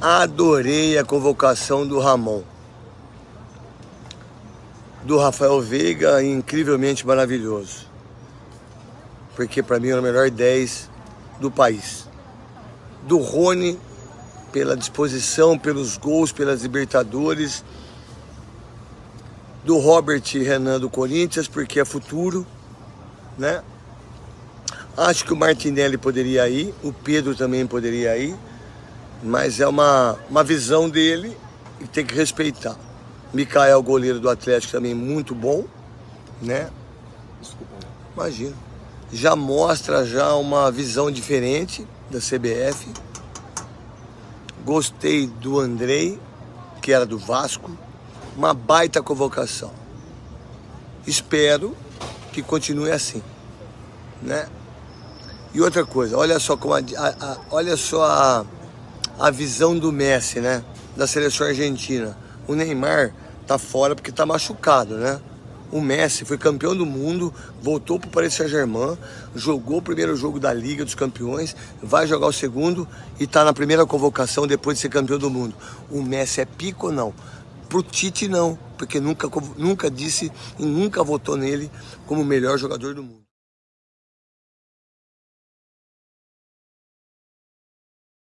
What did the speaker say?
Adorei a convocação do Ramon. Do Rafael Veiga, incrivelmente maravilhoso. Porque para mim é o melhor 10 do país. Do Rony, pela disposição, pelos gols, pelas Libertadores. Do Robert Renan do Corinthians, porque é futuro, né? Acho que o Martinelli poderia ir, o Pedro também poderia ir mas é uma, uma visão dele e tem que respeitar. Mikael, goleiro do Atlético, também muito bom, né? Desculpa. Imagina. Já mostra já uma visão diferente da CBF. Gostei do Andrei, que era do Vasco. Uma baita convocação. Espero que continue assim, né? E outra coisa, olha só como a, a, a olha só a a visão do Messi, né? Da seleção argentina. O Neymar tá fora porque tá machucado, né? O Messi foi campeão do mundo, voltou para o Paris Saint-Germain, jogou o primeiro jogo da Liga dos Campeões, vai jogar o segundo e está na primeira convocação depois de ser campeão do mundo. O Messi é pico ou não? Pro Tite não, porque nunca, nunca disse e nunca votou nele como o melhor jogador do mundo.